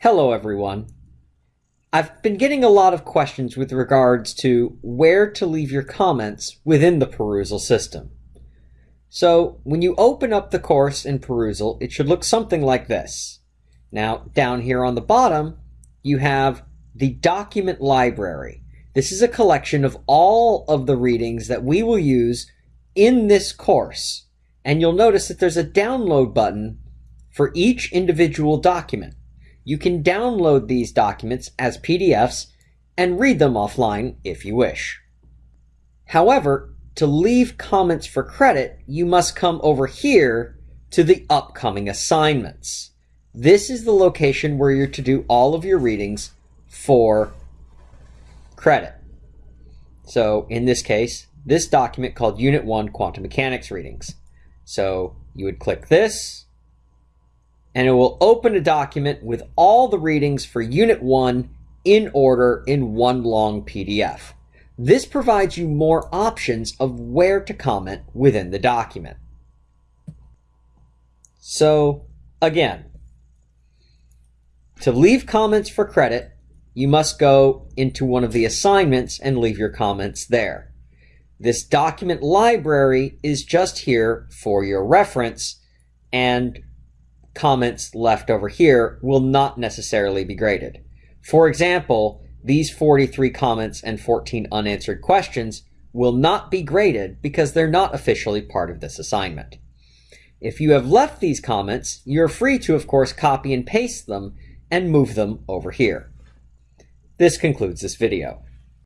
Hello everyone. I've been getting a lot of questions with regards to where to leave your comments within the Perusall system. So when you open up the course in Perusall, it should look something like this. Now down here on the bottom, you have the document library. This is a collection of all of the readings that we will use in this course. And you'll notice that there's a download button for each individual document. You can download these documents as PDFs and read them offline if you wish. However, to leave comments for credit, you must come over here to the upcoming assignments. This is the location where you're to do all of your readings for credit. So in this case, this document called Unit 1 Quantum Mechanics Readings. So you would click this, and it will open a document with all the readings for Unit 1 in order in one long PDF. This provides you more options of where to comment within the document. So, again, to leave comments for credit, you must go into one of the assignments and leave your comments there. This document library is just here for your reference and comments left over here will not necessarily be graded. For example, these 43 comments and 14 unanswered questions will not be graded because they're not officially part of this assignment. If you have left these comments, you're free to, of course, copy and paste them and move them over here. This concludes this video.